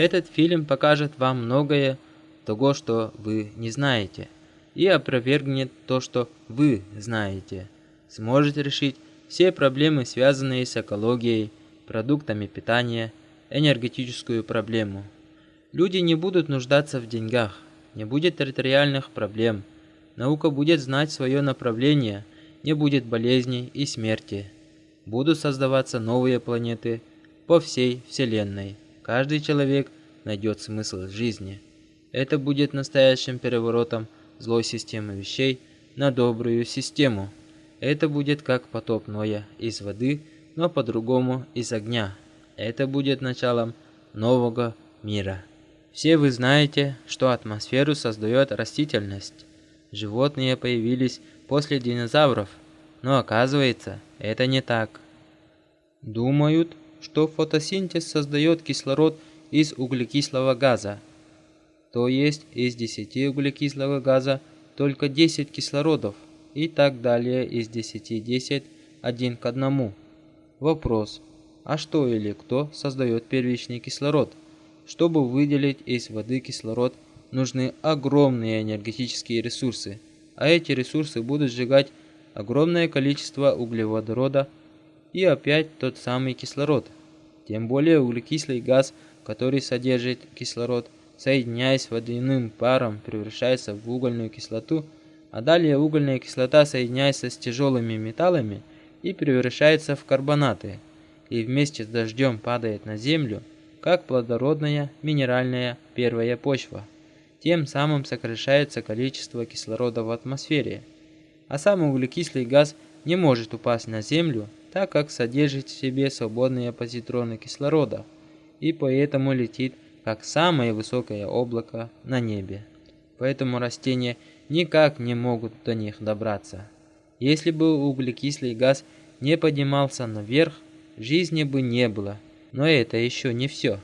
Этот фильм покажет вам многое того, что вы не знаете, и опровергнет то, что вы знаете. Сможете решить все проблемы, связанные с экологией, продуктами питания, энергетическую проблему. Люди не будут нуждаться в деньгах, не будет территориальных проблем. Наука будет знать свое направление, не будет болезней и смерти. Будут создаваться новые планеты по всей Вселенной. Каждый человек найдет смысл жизни. Это будет настоящим переворотом злой системы вещей на добрую систему. Это будет как потоп Ноя из воды, но по-другому из огня. Это будет началом нового мира. Все вы знаете, что атмосферу создает растительность. Животные появились после динозавров, но оказывается, это не так. Думают, что фотосинтез создает кислород из углекислого газа. То есть из 10 углекислого газа только 10 кислородов и так далее из 10 10 один к одному. Вопрос: а что или кто создает первичный кислород? Чтобы выделить из воды кислород, нужны огромные энергетические ресурсы, а эти ресурсы будут сжигать огромное количество углеводорода и опять тот самый кислород. Тем более углекислый газ, который содержит кислород, соединяясь с водяным паром, превращается в угольную кислоту, а далее угольная кислота соединяется с тяжелыми металлами и превращается в карбонаты, и вместе с дождем падает на землю, как плодородная минеральная первая почва. Тем самым сокращается количество кислорода в атмосфере. А сам углекислый газ не может упасть на Землю, так как содержит в себе свободные позитроны кислорода, и поэтому летит как самое высокое облако на небе. Поэтому растения никак не могут до них добраться. Если бы углекислый газ не поднимался наверх, жизни бы не было. Но это еще не все.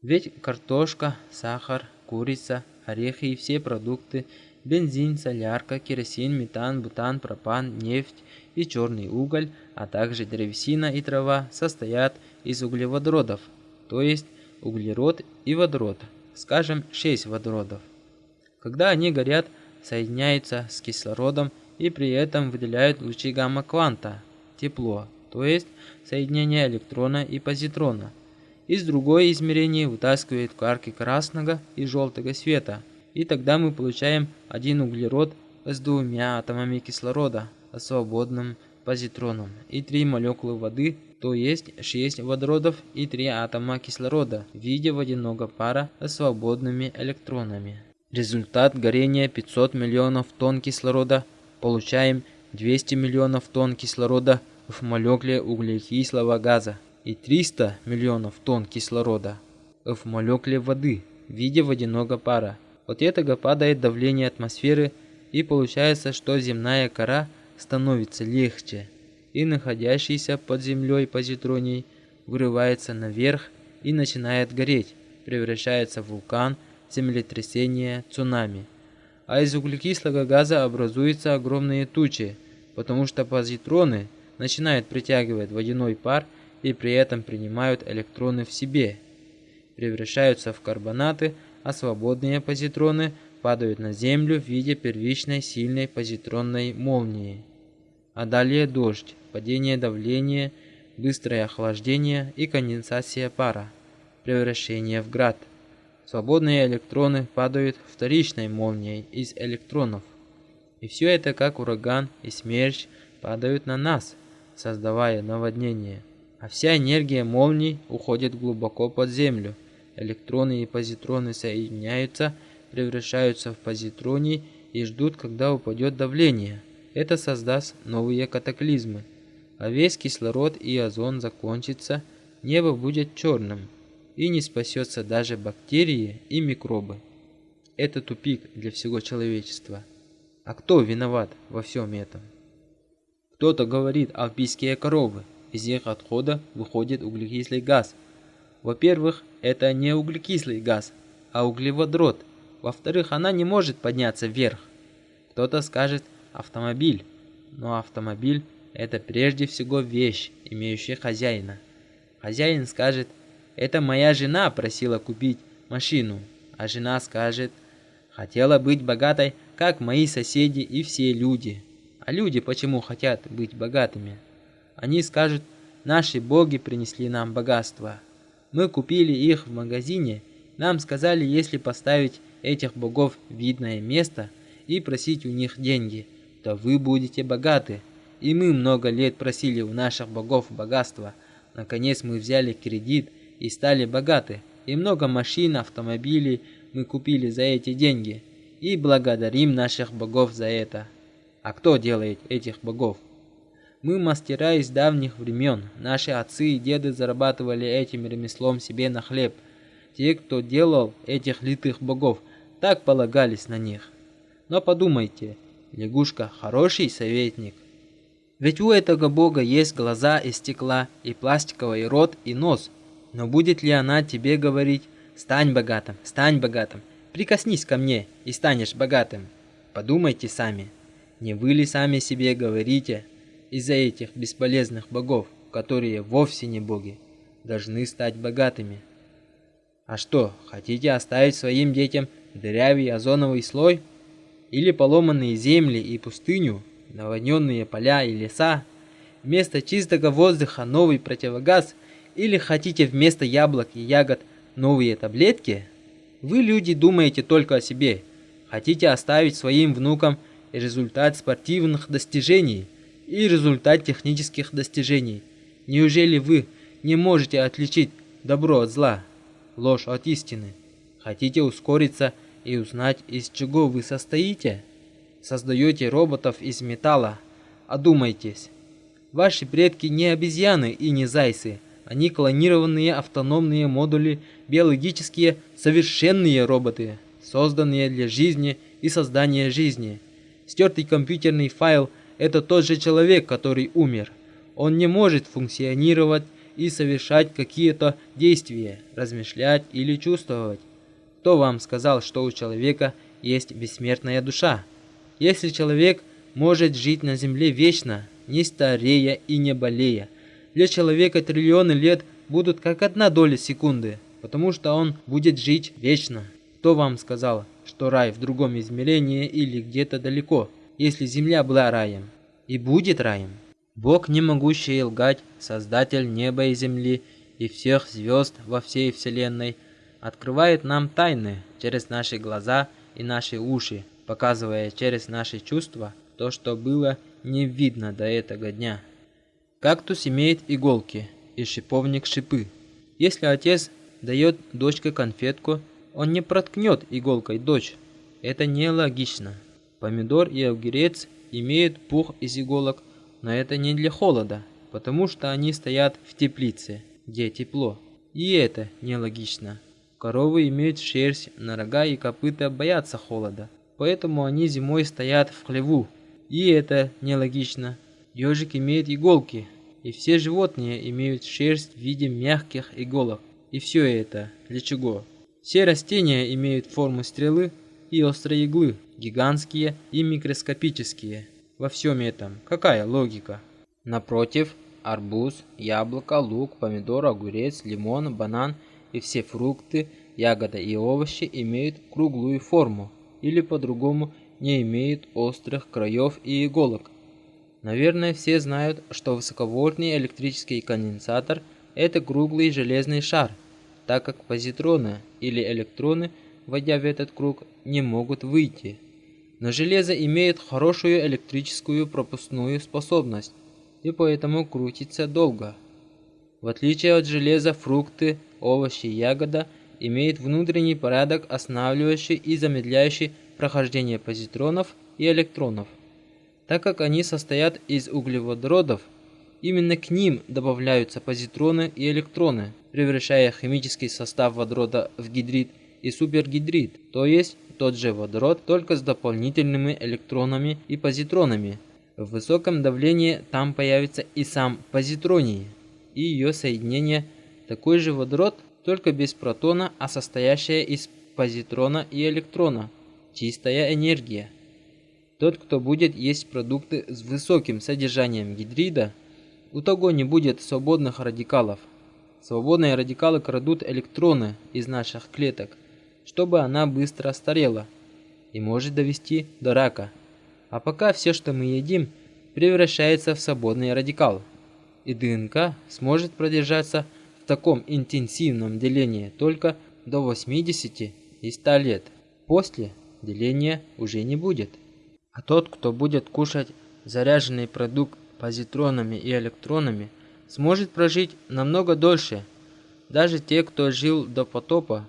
Ведь картошка, сахар, курица, орехи и все продукты, бензин, солярка, керосин, метан, бутан, пропан, нефть и черный уголь, а также древесина и трава состоят из углеводородов, то есть углерод и водород, скажем, 6 водородов. Когда они горят, соединяются с кислородом и при этом выделяют лучи гамма-кванта, тепло, то есть соединение электрона и позитрона. Из другое измерение вытаскивает кварки красного и желтого света, и тогда мы получаем один углерод с двумя атомами кислорода, свободным позитроном, и три молекулы воды, то есть 6 водородов и 3 атома кислорода в виде водяного пара с свободными электронами. Результат горения 500 миллионов тонн кислорода получаем 200 миллионов тонн кислорода в молекуле углекислого газа и 300 миллионов тонн кислорода в молекуле воды в виде водяного пара. От этого падает давление атмосферы и получается, что земная кора становится легче, и находящийся под землей позитроний вырывается наверх и начинает гореть, превращается в вулкан, землетрясение, цунами. А из углекислого газа образуются огромные тучи, потому что позитроны – начинают притягивать водяной пар и при этом принимают электроны в себе, превращаются в карбонаты, а свободные позитроны падают на Землю в виде первичной сильной позитронной молнии. А далее дождь, падение давления, быстрое охлаждение и конденсация пара, превращение в град. Свободные электроны падают вторичной молнией из электронов. И все это как ураган и смерч падают на нас – создавая наводнение. А вся энергия молний уходит глубоко под землю. Электроны и позитроны соединяются, превращаются в позитроны и ждут, когда упадет давление. Это создаст новые катаклизмы. А весь кислород и озон закончится, небо будет черным, и не спасется даже бактерии и микробы. Это тупик для всего человечества. А кто виноват во всем этом? Кто-то говорит альпийские коровы. Из их отхода выходит углекислый газ. Во-первых, это не углекислый газ, а углеводрод. Во-вторых, она не может подняться вверх. Кто-то скажет автомобиль. Но автомобиль – это прежде всего вещь, имеющая хозяина. Хозяин скажет Это моя жена просила купить машину, а жена скажет, хотела быть богатой, как мои соседи и все люди. А люди почему хотят быть богатыми? Они скажут, наши боги принесли нам богатство. Мы купили их в магазине, нам сказали, если поставить этих богов в видное место и просить у них деньги, то вы будете богаты. И мы много лет просили у наших богов богатства. Наконец мы взяли кредит и стали богаты. И много машин, автомобилей мы купили за эти деньги. И благодарим наших богов за это. А кто делает этих богов? Мы мастера из давних времен. Наши отцы и деды зарабатывали этим ремеслом себе на хлеб. Те, кто делал этих литых богов, так полагались на них. Но подумайте, лягушка хороший советник. Ведь у этого бога есть глаза из стекла, и пластиковый рот, и нос. Но будет ли она тебе говорить «Стань богатым, стань богатым, прикоснись ко мне и станешь богатым»? Подумайте сами. Не вы ли сами себе говорите из-за этих бесполезных богов, которые вовсе не боги, должны стать богатыми? А что, хотите оставить своим детям дырявый озоновый слой? Или поломанные земли и пустыню, наводненные поля и леса? Вместо чистого воздуха новый противогаз? Или хотите вместо яблок и ягод новые таблетки? Вы, люди, думаете только о себе. Хотите оставить своим внукам результат спортивных достижений и результат технических достижений. Неужели вы не можете отличить добро от зла, ложь от истины? Хотите ускориться и узнать, из чего вы состоите? Создаете роботов из металла. Одумайтесь. Ваши предки не обезьяны и не зайцы. Они клонированные автономные модули, биологические совершенные роботы, созданные для жизни и создания жизни. Стертый компьютерный файл – это тот же человек, который умер. Он не может функционировать и совершать какие-то действия, размышлять или чувствовать. Кто вам сказал, что у человека есть бессмертная душа? Если человек может жить на земле вечно, не старея и не болея, для человека триллионы лет будут как одна доля секунды, потому что он будет жить вечно. Кто вам сказал, что рай в другом измерении или где-то далеко, если земля была раем и будет раем. Бог, не могущий лгать, создатель неба и земли и всех звезд во всей вселенной, открывает нам тайны через наши глаза и наши уши, показывая через наши чувства то, что было не видно до этого дня. Кактус имеет иголки и шиповник шипы. Если отец дает дочке конфетку, он не проткнет иголкой дочь. Это нелогично. Помидор и огурец имеют пух из иголок, но это не для холода, потому что они стоят в теплице, где тепло. И это нелогично. Коровы имеют шерсть, на рога и копыта боятся холода, поэтому они зимой стоят в хлеву. И это нелогично. Ежик имеет иголки, и все животные имеют шерсть в виде мягких иголок. И все это для чего? Все растения имеют форму стрелы и острой иглы, гигантские и микроскопические. Во всем этом какая логика? Напротив, арбуз, яблоко, лук, помидор, огурец, лимон, банан и все фрукты, ягоды и овощи имеют круглую форму или по-другому не имеют острых краев и иголок. Наверное, все знают, что высоковольтный электрический конденсатор – это круглый железный шар – так как позитроны или электроны, войдя в этот круг, не могут выйти. Но железо имеет хорошую электрическую пропускную способность и поэтому крутится долго. В отличие от железа, фрукты, овощи ягода имеют внутренний порядок, останавливающий и замедляющий прохождение позитронов и электронов. Так как они состоят из углеводородов, Именно к ним добавляются позитроны и электроны, превращая химический состав водорода в гидрид и супергидрид, то есть тот же водород, только с дополнительными электронами и позитронами. В высоком давлении там появится и сам позитроний, и ее соединение такой же водород, только без протона, а состоящая из позитрона и электрона. Чистая энергия. Тот, кто будет есть продукты с высоким содержанием гидрида, у того не будет свободных радикалов. Свободные радикалы крадут электроны из наших клеток, чтобы она быстро старела и может довести до рака. А пока все, что мы едим, превращается в свободный радикал. И ДНК сможет продержаться в таком интенсивном делении только до 80 и 100 лет. После деления уже не будет. А тот, кто будет кушать заряженный продукт позитронами и электронами, сможет прожить намного дольше. Даже те, кто жил до потопа,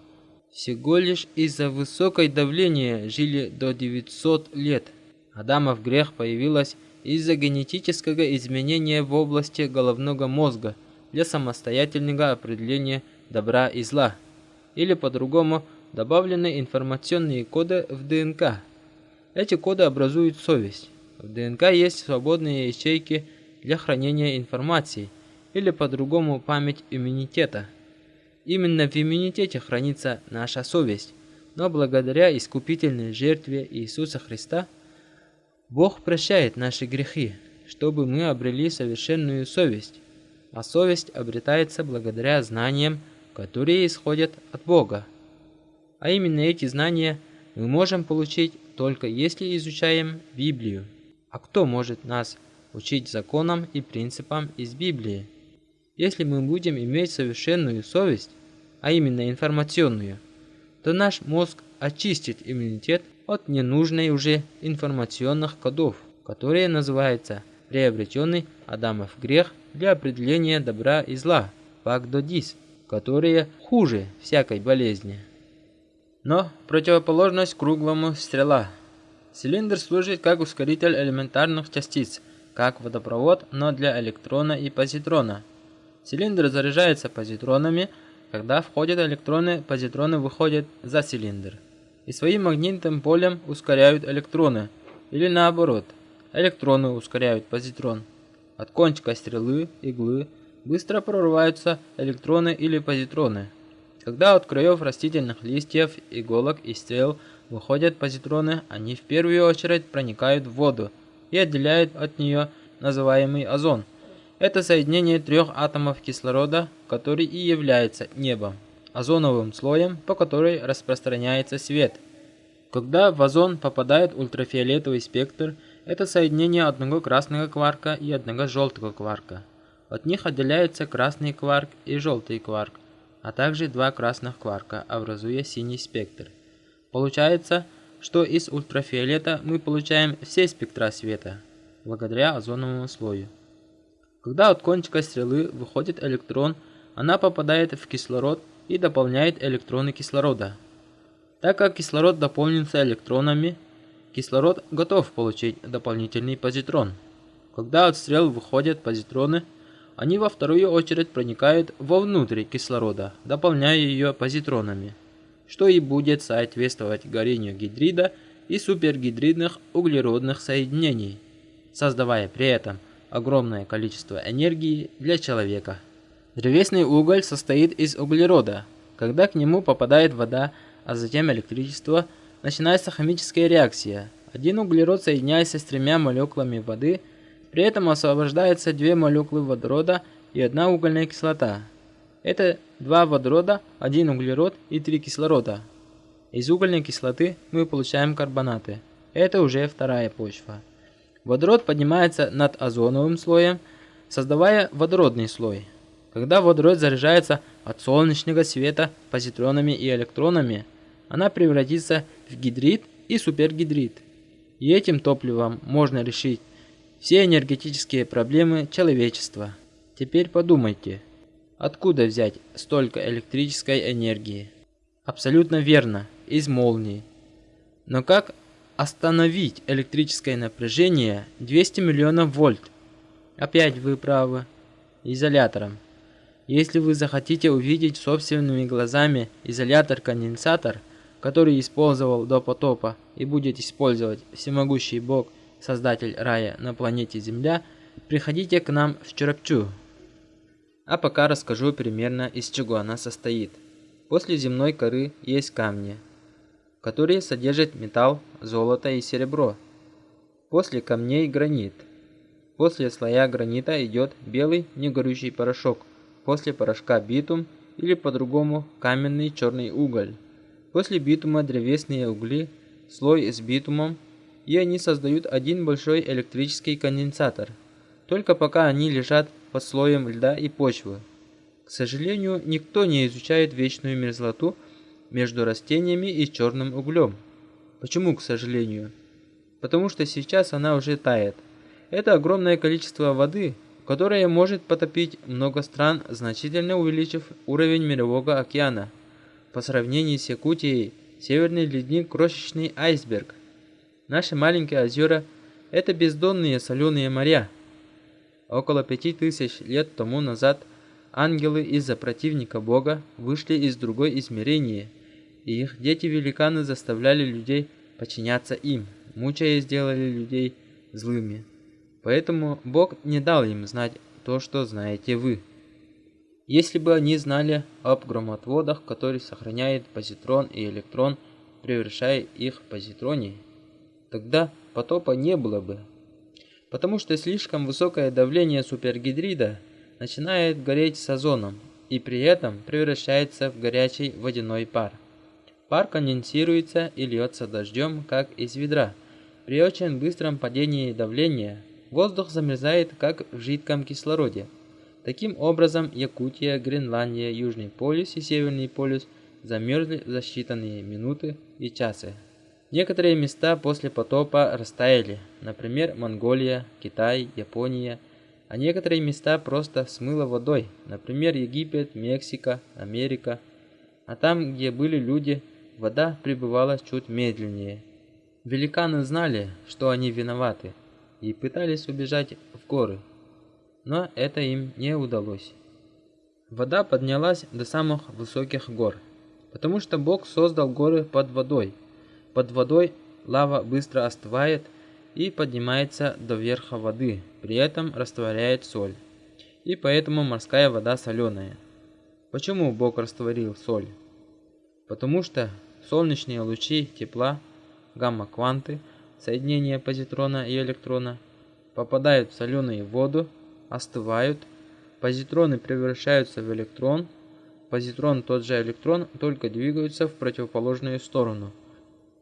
всего лишь из-за высокой давления жили до 900 лет. Адамов грех появилась из-за генетического изменения в области головного мозга для самостоятельного определения добра и зла, или по-другому добавлены информационные коды в ДНК. Эти коды образуют совесть. В ДНК есть свободные ячейки для хранения информации, или по-другому память иммунитета. Именно в иммунитете хранится наша совесть, но благодаря искупительной жертве Иисуса Христа Бог прощает наши грехи, чтобы мы обрели совершенную совесть. А совесть обретается благодаря знаниям, которые исходят от Бога. А именно эти знания мы можем получить только если изучаем Библию. А кто может нас учить законам и принципам из Библии? Если мы будем иметь совершенную совесть, а именно информационную, то наш мозг очистит иммунитет от ненужной уже информационных кодов, которые называются приобретенный Адамов грех для определения добра и зла, пагдодис, которые хуже всякой болезни. Но противоположность круглому стрела. Цилиндр служит как ускоритель элементарных частиц, как водопровод, но для электрона и позитрона – Цилиндр заряжается позитронами, когда входят электроны, позитроны выходят за цилиндр. И своим магнитным полем ускоряют электроны, или наоборот, электроны ускоряют позитрон. От кончика стрелы, иглы, быстро прорываются электроны или позитроны. Когда от краев растительных листьев, иголок и стрел выходят позитроны, они в первую очередь проникают в воду и отделяют от нее называемый озон – это соединение трех атомов кислорода, который и является небом, озоновым слоем, по которой распространяется свет. Когда в озон попадает ультрафиолетовый спектр, это соединение одного красного кварка и одного желтого кварка. От них отделяется красный кварк и желтый кварк, а также два красных кварка, образуя синий спектр. Получается, что из ультрафиолета мы получаем все спектра света, благодаря озоновому слою. Когда от кончика стрелы выходит электрон, она попадает в кислород и дополняет электроны кислорода. Так как кислород дополнится электронами, кислород готов получить дополнительный позитрон. Когда от стрел выходят позитроны, они во вторую очередь проникают вовнутрь кислорода, дополняя ее позитронами, что и будет соответствовать горению гидрида и супергидридных углеродных соединений, создавая при этом огромное количество энергии для человека. Древесный уголь состоит из углерода. Когда к нему попадает вода, а затем электричество, начинается химическая реакция. Один углерод соединяется с тремя молекулами воды, при этом освобождается две молекулы водорода и одна угольная кислота. Это два водорода, один углерод и три кислорода. Из угольной кислоты мы получаем карбонаты. Это уже вторая почва. Водород поднимается над озоновым слоем, создавая водородный слой. Когда водород заряжается от солнечного света позитронами и электронами, она превратится в гидрид и супергидрид. И этим топливом можно решить все энергетические проблемы человечества. Теперь подумайте, откуда взять столько электрической энергии? Абсолютно верно, из молнии. Но как остановить электрическое напряжение 200 миллионов вольт. Опять вы правы. Изолятором. Если вы захотите увидеть собственными глазами изолятор-конденсатор, который использовал до потопа и будет использовать всемогущий Бог, создатель рая на планете Земля, приходите к нам в Чурапчу. А пока расскажу примерно из чего она состоит. После земной коры есть камни, которые содержат металл, золото и серебро. После камней гранит. После слоя гранита идет белый негорючий порошок, после порошка битум или по-другому каменный черный уголь. После битума древесные угли, слой с битумом, и они создают один большой электрический конденсатор. Только пока они лежат под слоем льда и почвы. К сожалению, никто не изучает вечную мерзлоту между растениями и черным углем. Почему, к сожалению? Потому что сейчас она уже тает. Это огромное количество воды, которое может потопить много стран, значительно увеличив уровень мирового океана. По сравнению с Якутией, северный ледник – крошечный айсберг. Наши маленькие озера – это бездонные соленые моря. Около пяти тысяч лет тому назад ангелы из-за противника Бога вышли из другой измерения, и их дети-великаны заставляли людей подчиняться им, мучая сделали людей злыми. Поэтому Бог не дал им знать то, что знаете вы. Если бы они знали об громотводах, которые сохраняют позитрон и электрон, превращая их в позитроний, тогда потопа не было бы. Потому что слишком высокое давление супергидрида начинает гореть с озоном и при этом превращается в горячий водяной пар. Пар конденсируется и льется дождем, как из ведра. При очень быстром падении давления воздух замерзает, как в жидком кислороде. Таким образом, Якутия, Гренландия, Южный полюс и Северный полюс замерзли за считанные минуты и часы. Некоторые места после потопа растаяли, например, Монголия, Китай, Япония, а некоторые места просто смыло водой, например, Египет, Мексика, Америка. А там, где были люди, вода прибывала чуть медленнее. Великаны знали, что они виноваты, и пытались убежать в горы но это им не удалось. Вода поднялась до самых высоких гор, потому что Бог создал горы под водой. Под водой лава быстро остывает и поднимается до верха воды, при этом растворяет соль. И поэтому морская вода соленая. Почему Бог растворил соль? Потому что солнечные лучи тепла, гамма-кванты, соединения позитрона и электрона, попадают в соленую воду остывают, позитроны превращаются в электрон, позитрон тот же электрон, только двигаются в противоположную сторону.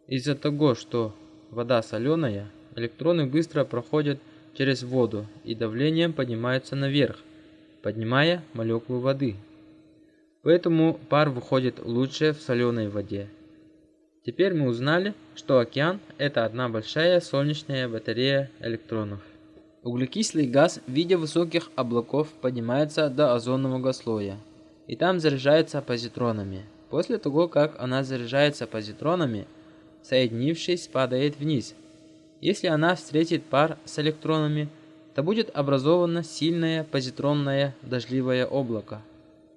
Из-за того, что вода соленая, электроны быстро проходят через воду и давлением поднимаются наверх, поднимая молекулы воды. Поэтому пар выходит лучше в соленой воде. Теперь мы узнали, что океан – это одна большая солнечная батарея электронов. Углекислый газ в виде высоких облаков поднимается до озонового слоя и там заряжается позитронами. После того, как она заряжается позитронами, соединившись, падает вниз. Если она встретит пар с электронами, то будет образовано сильное позитронное дождливое облако.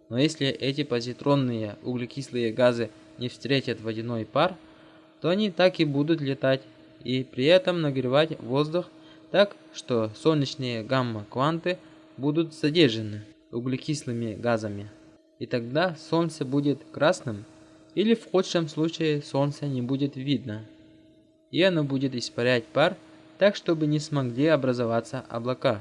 Но если эти позитронные углекислые газы не встретят водяной пар, то они так и будут летать и при этом нагревать воздух так что солнечные гамма-кванты будут задержаны углекислыми газами. И тогда Солнце будет красным, или в худшем случае Солнце не будет видно. И оно будет испарять пар, так чтобы не смогли образоваться облака.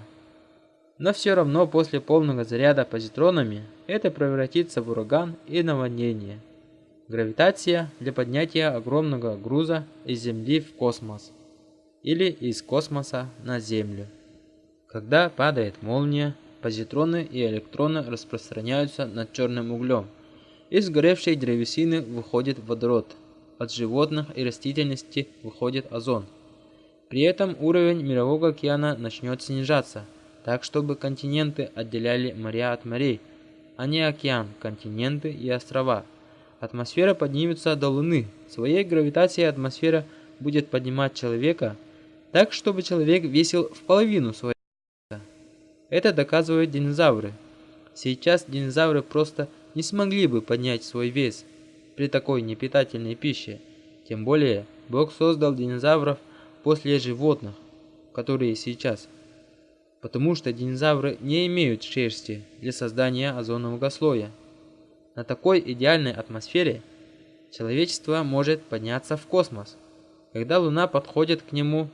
Но все равно после полного заряда позитронами это превратится в ураган и наводнение. Гравитация для поднятия огромного груза из Земли в космос или из космоса на Землю. Когда падает молния, позитроны и электроны распространяются над черным углем. Из горевшей древесины выходит водород, от животных и растительности выходит озон. При этом уровень мирового океана начнет снижаться, так чтобы континенты отделяли моря от морей, а не океан, континенты и острова. Атмосфера поднимется до Луны. Своей гравитацией атмосфера будет поднимать человека так, чтобы человек весил в половину своего веса. Это доказывают динозавры. Сейчас динозавры просто не смогли бы поднять свой вес при такой непитательной пище. Тем более, Бог создал динозавров после животных, которые сейчас. Потому что динозавры не имеют шерсти для создания озонового слоя. На такой идеальной атмосфере человечество может подняться в космос. Когда Луна подходит к нему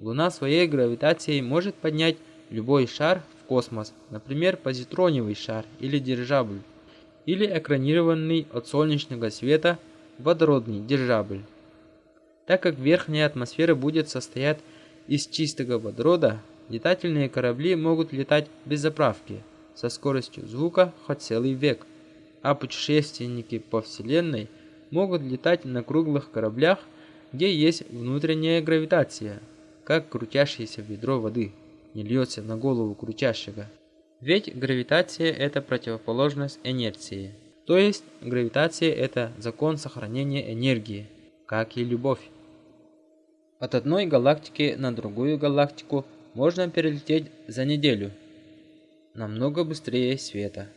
Луна своей гравитацией может поднять любой шар в космос, например, позитроневый шар или дирижабль, или экранированный от солнечного света водородный дирижабль. Так как верхняя атмосфера будет состоять из чистого водорода, летательные корабли могут летать без заправки, со скоростью звука хоть целый век, а путешественники по Вселенной могут летать на круглых кораблях, где есть внутренняя гравитация, как крутящееся ведро воды не льется на голову крутящего. Ведь гравитация – это противоположность инерции. То есть гравитация – это закон сохранения энергии, как и любовь. От одной галактики на другую галактику можно перелететь за неделю, намного быстрее света,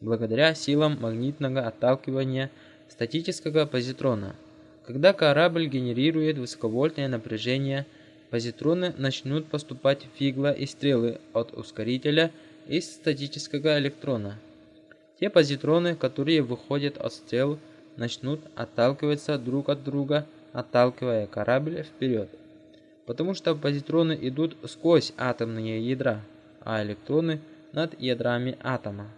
благодаря силам магнитного отталкивания статического позитрона. Когда корабль генерирует высоковольтное напряжение, позитроны начнут поступать в фигла и стрелы от ускорителя из статического электрона. Те позитроны, которые выходят от стрел, начнут отталкиваться друг от друга отталкивая корабль вперед. Потому что позитроны идут сквозь атомные ядра, а электроны над ядрами атома.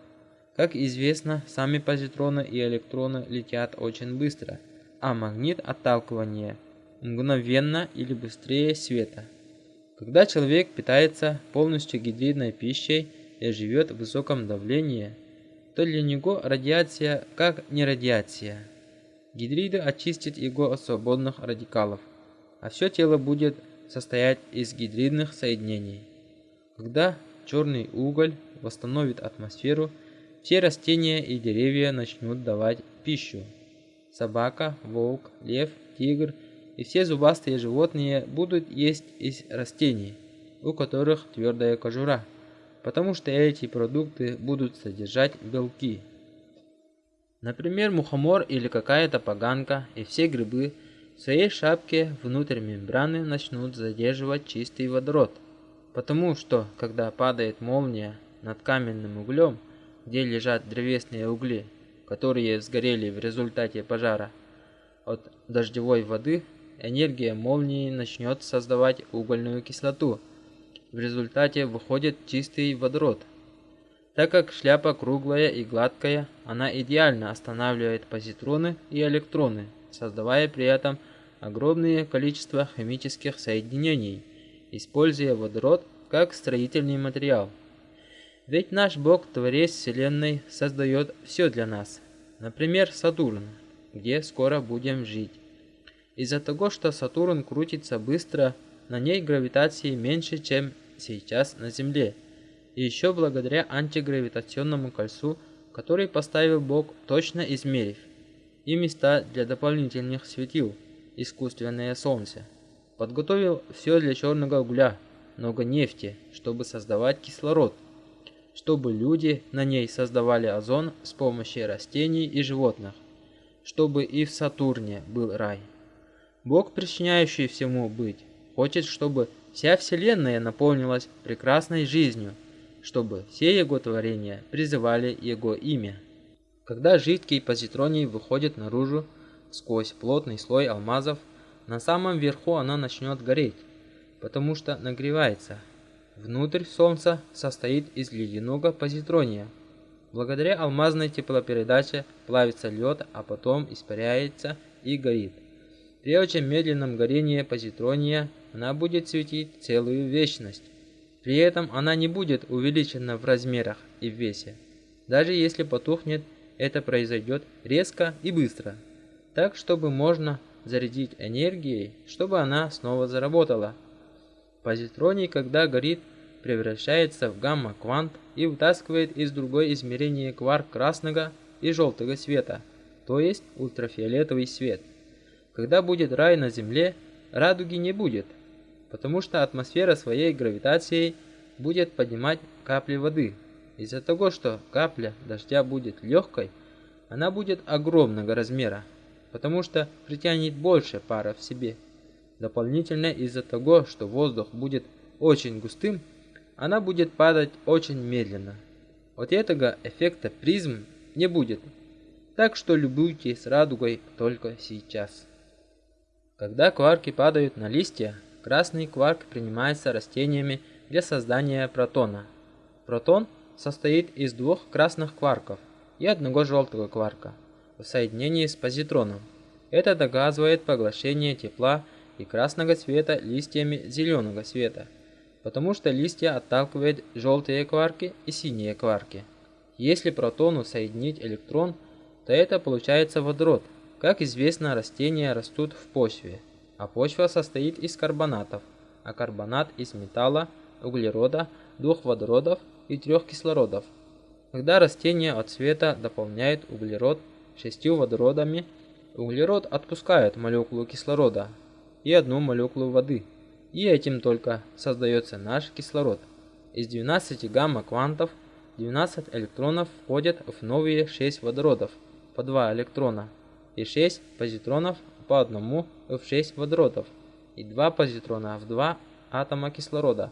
Как известно, сами позитроны и электроны летят очень быстро, а магнит отталкивания мгновенно или быстрее света. Когда человек питается полностью гидридной пищей и живет в высоком давлении, то для него радиация как не радиация. Гидриды очистят его от свободных радикалов, а все тело будет состоять из гидридных соединений. Когда черный уголь восстановит атмосферу, все растения и деревья начнут давать пищу. Собака, волк, лев, тигр и все зубастые животные будут есть из растений, у которых твердая кожура, потому что эти продукты будут содержать белки. Например, мухомор или какая-то поганка и все грибы в своей шапке внутрь мембраны начнут задерживать чистый водород. Потому что, когда падает молния над каменным углем, где лежат древесные угли, которые сгорели в результате пожара, от дождевой воды энергия молнии начнет создавать угольную кислоту. В результате выходит чистый водород – так как шляпа круглая и гладкая, она идеально останавливает позитроны и электроны, создавая при этом огромное количество химических соединений, используя водород как строительный материал. Ведь наш Бог, Творец Вселенной, создает все для нас. Например, Сатурн, где скоро будем жить. Из-за того, что Сатурн крутится быстро, на ней гравитации меньше, чем сейчас на Земле – и еще благодаря антигравитационному кольцу, который поставил Бог, точно измерив, и места для дополнительных светил, искусственное солнце. Подготовил все для черного угля, много нефти, чтобы создавать кислород, чтобы люди на ней создавали озон с помощью растений и животных, чтобы и в Сатурне был рай. Бог, причиняющий всему быть, хочет, чтобы вся Вселенная наполнилась прекрасной жизнью, чтобы все его творения призывали его имя. Когда жидкий позитроний выходит наружу сквозь плотный слой алмазов, на самом верху она начнет гореть, потому что нагревается. Внутрь Солнца состоит из ледяного позитрония. Благодаря алмазной теплопередаче плавится лед, а потом испаряется и горит. При очень медленном горении позитрония она будет светить целую вечность. При этом она не будет увеличена в размерах и в весе. Даже если потухнет, это произойдет резко и быстро, так чтобы можно зарядить энергией, чтобы она снова заработала. Позитроний, когда горит, превращается в гамма-квант и вытаскивает из другой измерения кварк красного и желтого света, то есть ультрафиолетовый свет. Когда будет рай на Земле, радуги не будет, потому что атмосфера своей гравитацией будет поднимать капли воды. Из-за того, что капля дождя будет легкой, она будет огромного размера, потому что притянет больше пара в себе. Дополнительно из-за того, что воздух будет очень густым, она будет падать очень медленно. От этого эффекта призм не будет, так что любуйтесь радугой только сейчас. Когда кварки падают на листья, Красный кварк принимается растениями для создания протона. Протон состоит из двух красных кварков и одного желтого кварка в соединении с позитроном. Это доказывает поглощение тепла и красного цвета листьями зеленого цвета, потому что листья отталкивают желтые кварки и синие кварки. Если протону соединить электрон, то это получается водород. Как известно, растения растут в почве, а почва состоит из карбонатов, а карбонат из металла, углерода, двух водородов и трех кислородов. Когда растение от цвета дополняет углерод шестью водородами, углерод отпускает молекулу кислорода и одну молекулу воды, и этим только создается наш кислород. Из 12 гамма-квантов 12 электронов входят в новые 6 водородов по 2 электрона и 6 позитронов по одному в 6 водородов и 2 позитрона в 2 атома кислорода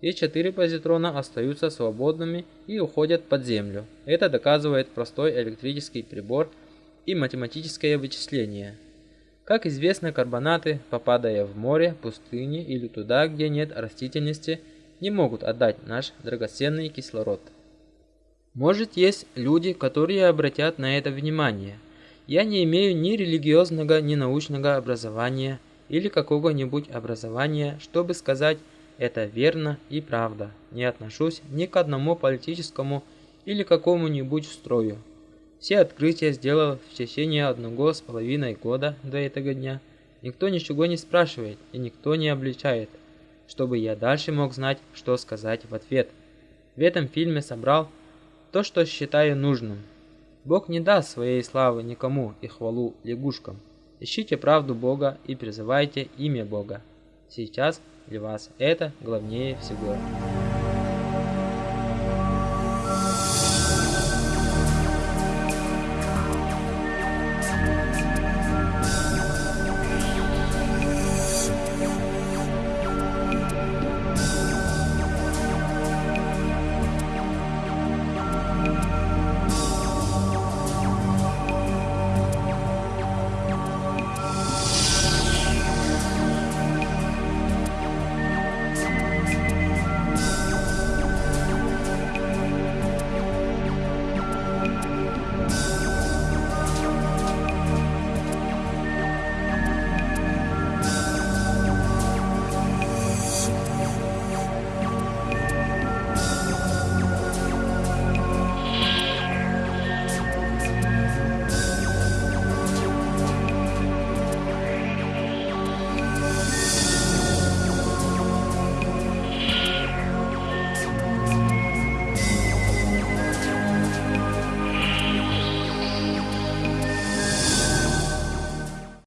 и 4 позитрона остаются свободными и уходят под землю. Это доказывает простой электрический прибор и математическое вычисление. Как известно, карбонаты, попадая в море, пустыни или туда, где нет растительности, не могут отдать наш драгоценный кислород. Может, есть люди, которые обратят на это внимание. Я не имею ни религиозного, ни научного образования или какого-нибудь образования, чтобы сказать это верно и правда. Не отношусь ни к одному политическому или какому-нибудь строю. Все открытия сделал в течение одного с половиной года до этого дня. Никто ничего не спрашивает и никто не обличает, чтобы я дальше мог знать, что сказать в ответ. В этом фильме собрал то, что считаю нужным. Бог не даст своей славы никому и хвалу лягушкам. Ищите правду Бога и призывайте имя Бога. Сейчас для вас это главнее всего.